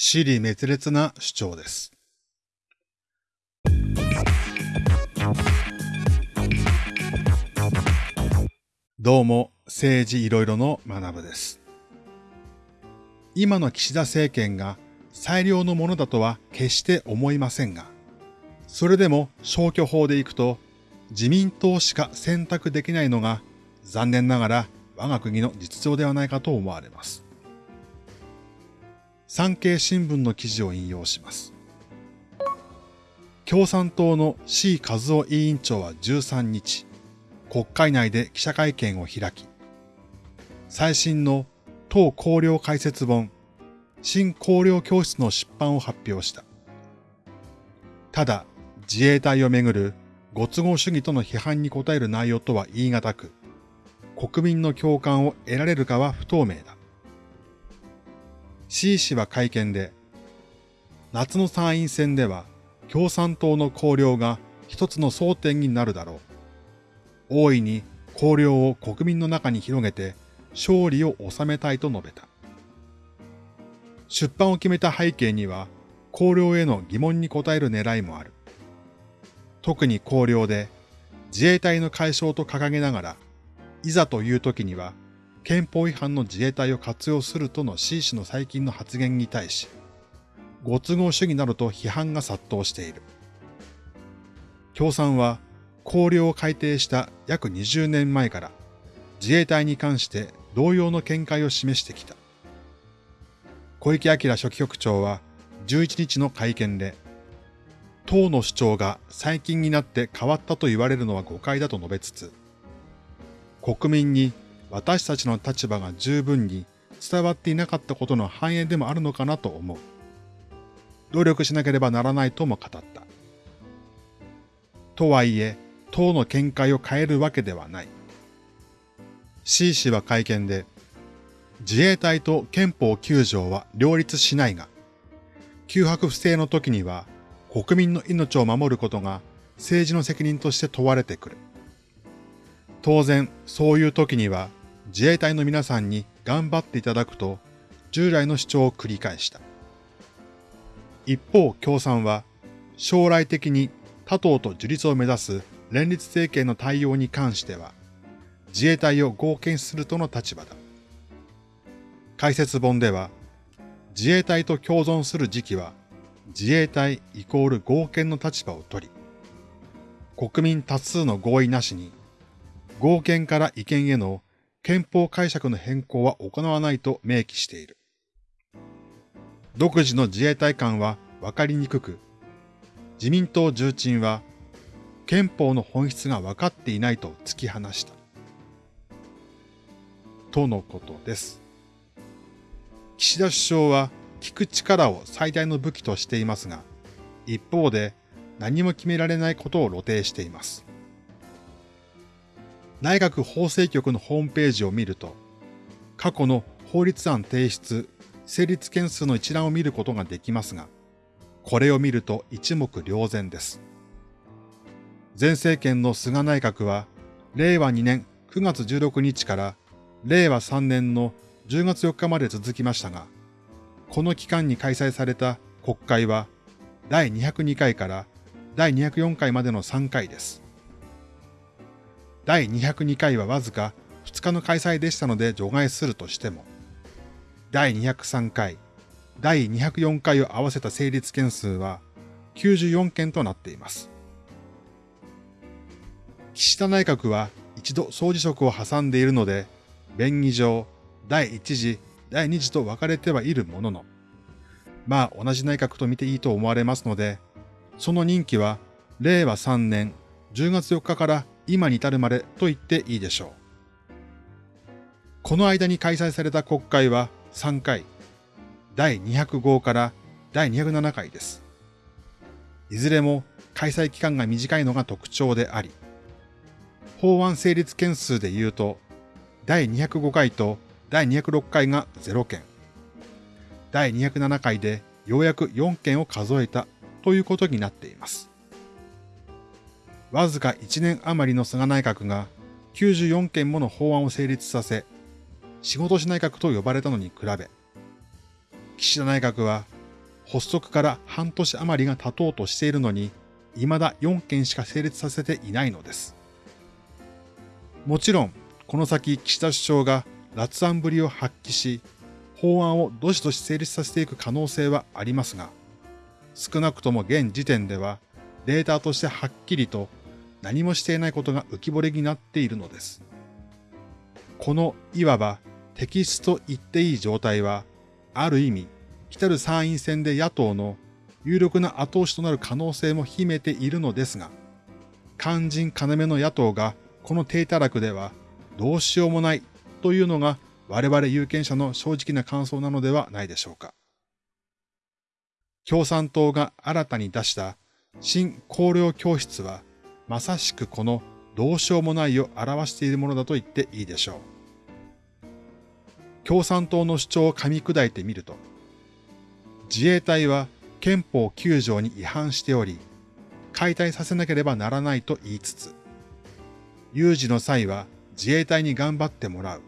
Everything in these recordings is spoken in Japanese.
死理滅裂な主張です。どうも、政治いろいろの学部です。今の岸田政権が最良のものだとは決して思いませんが、それでも消去法でいくと自民党しか選択できないのが残念ながら我が国の実情ではないかと思われます。産経新聞の記事を引用します。共産党の C 和夫委員長は13日、国会内で記者会見を開き、最新の党綱領解説本、新綱領教室の出版を発表した。ただ、自衛隊をめぐるご都合主義との批判に応える内容とは言い難く、国民の共感を得られるかは不透明だ。C 氏は会見で、夏の参院選では共産党の綱領が一つの争点になるだろう。大いに綱領を国民の中に広げて勝利を収めたいと述べた。出版を決めた背景には、綱領への疑問に応える狙いもある。特に綱領で自衛隊の解消と掲げながら、いざという時には憲法違反の自衛隊を活用するとの C 氏の最近の発言に対し、ご都合主義などと批判が殺到している。共産は、綱領を改定した約20年前から自衛隊に関して同様の見解を示してきた。小池晃書記局長は11日の会見で、党の主張が最近になって変わったと言われるのは誤解だと述べつつ、国民に私たちの立場が十分に伝わっていなかったことの反映でもあるのかなと思う。努力しなければならないとも語った。とはいえ、党の見解を変えるわけではない。C 氏は会見で、自衛隊と憲法9条は両立しないが、空白不正の時には国民の命を守ることが政治の責任として問われてくる。当然、そういう時には自衛隊の皆さんに頑張っていただくと従来の主張を繰り返した。一方、共産は将来的に他党と樹立を目指す連立政権の対応に関しては自衛隊を合憲するとの立場だ。解説本では自衛隊と共存する時期は自衛隊イコール合憲の立場を取り、国民多数の合意なしに合憲から違憲への憲法解釈の変更は行わないと明記している。独自の自衛隊官は分かりにくく、自民党重鎮は憲法の本質が分かっていないと突き放した。とのことです。岸田首相は聞く力を最大の武器としていますが、一方で何も決められないことを露呈しています。内閣法制局のホームページを見ると、過去の法律案提出、成立件数の一覧を見ることができますが、これを見ると一目瞭然です。前政権の菅内閣は、令和2年9月16日から令和3年の10月4日まで続きましたが、この期間に開催された国会は第202回から第204回までの3回です。第202回はわずか2日の開催でしたので除外するとしても、第203回、第204回を合わせた成立件数は94件となっています。岸田内閣は一度総辞職を挟んでいるので、便宜上、第1次、第2次と分かれてはいるものの、まあ同じ内閣と見ていいと思われますので、その任期は令和3年10月4日から今に至るまでと言っていいでしょう。この間に開催された国会は3回、第205から第207回です。いずれも開催期間が短いのが特徴であり、法案成立件数で言うと、第205回と第206回が0件、第207回でようやく4件を数えたということになっています。わずか1年余りの菅内閣が94件もの法案を成立させ、仕事し内閣と呼ばれたのに比べ、岸田内閣は発足から半年余りが経とうとしているのに、未だ4件しか成立させていないのです。もちろん、この先岸田首相が辣腕ぶりを発揮し、法案をどしどし成立させていく可能性はありますが、少なくとも現時点ではデータとしてはっきりと何もしていないことが浮き彫りになっているのです。このいわば敵質と言っていい状態は、ある意味、来たる参院選で野党の有力な後押しとなる可能性も秘めているのですが、肝心要の野党がこの低たらくではどうしようもないというのが我々有権者の正直な感想なのではないでしょうか。共産党が新たに出した新綱領教室はまさしくこのどうしようもないを表しているものだと言っていいでしょう。共産党の主張を噛み砕いてみると、自衛隊は憲法9条に違反しており、解体させなければならないと言いつつ、有事の際は自衛隊に頑張ってもらう。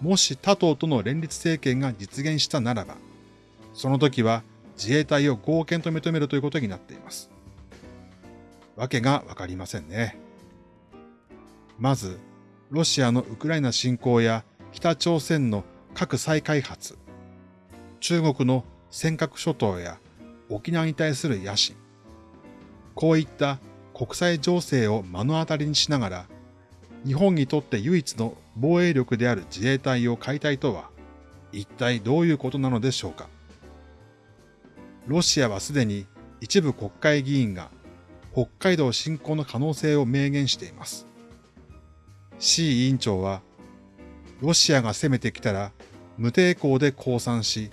もし他党との連立政権が実現したならば、その時は自衛隊を合憲と認めるということになっています。わけがわかりませんね。まず、ロシアのウクライナ侵攻や北朝鮮の核再開発、中国の尖閣諸島や沖縄に対する野心、こういった国際情勢を目の当たりにしながら、日本にとって唯一の防衛力である自衛隊を解体とは、一体どういうことなのでしょうか。ロシアはすでに一部国会議員が北海道侵攻の可能性を明言しています。C 委員長は、ロシアが攻めてきたら無抵抗で降参し、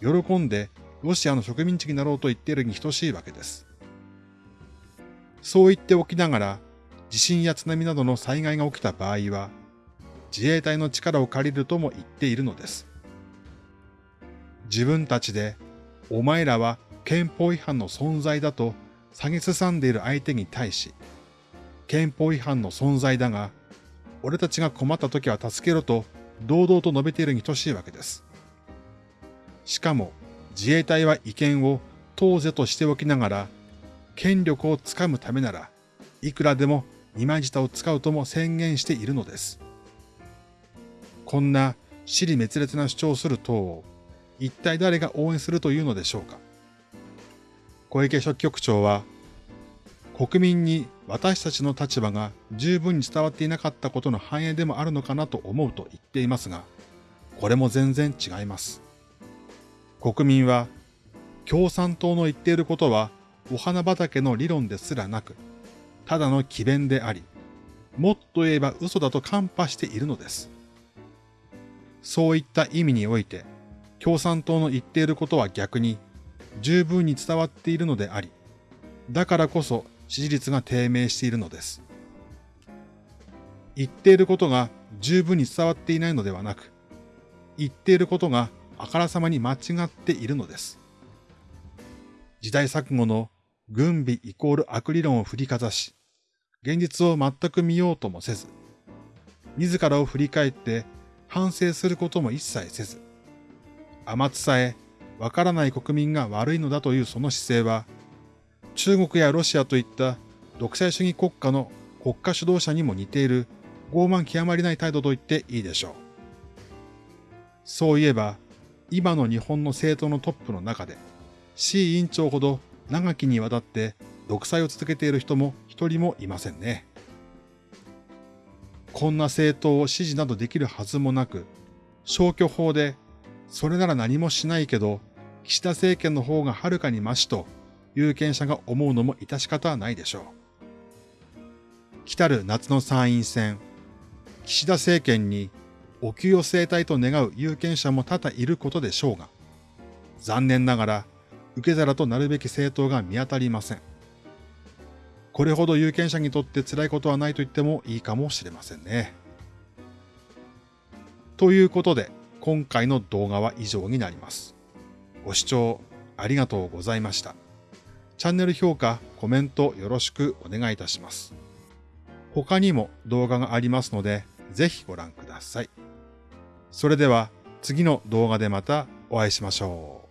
喜んでロシアの植民地になろうと言っているに等しいわけです。そう言っておきながら、地震や津波などの災害が起きた場合は、自衛隊の力を借りるとも言っているのです。自分たちで、お前らは憲法違反の存在だと下げすさんでいる相手に対し、憲法違反の存在だが、俺たちが困った時は助けろと堂々と述べているに等しいわけです。しかも自衛隊は違憲を当是としておきながら、権力をつかむためならいくらでも二枚舌を使うとも宣言しているのです。こんな死に滅裂な主張をする党を一体誰が応援するというのでしょうか。小池書記局長は、国民に私たちの立場が十分に伝わっていなかったことの反映でもあるのかなと思うと言っていますが、これも全然違います。国民は、共産党の言っていることはお花畑の理論ですらなく、ただの奇弁であり、もっと言えば嘘だと看破しているのです。そういった意味において、共産党の言っていることは逆に十分に伝わっているのであり、だからこそ支持率が低迷しているのです。言っていることが十分に伝わっていないのではなく、言っていることがあからさまに間違っているのです。時代錯誤の軍備イコール悪理論を振りかざし、現実を全く見ようともせず、自らを振り返って反省することも一切せず、甘つさえわからない国民が悪いのだというその姿勢は、中国やロシアといった独裁主義国家の国家主導者にも似ている傲慢極まりない態度と言っていいでしょう。そういえば、今の日本の政党のトップの中で、C 委員長ほど長きにわたって独裁を続けている人も一人もいませんね。こんな政党を支持などできるはずもなく、消去法で、それなら何もしないけど、岸田政権の方がはるかにマシと有権者が思うのも致し方はないでしょう。来たる夏の参院選、岸田政権にお給与生態と願う有権者も多々いることでしょうが、残念ながら受け皿となるべき政党が見当たりません。これほど有権者にとって辛いことはないと言ってもいいかもしれませんね。ということで、今回の動画は以上になります。ご視聴ありがとうございました。チャンネル評価、コメントよろしくお願いいたします。他にも動画がありますので、ぜひご覧ください。それでは次の動画でまたお会いしましょう。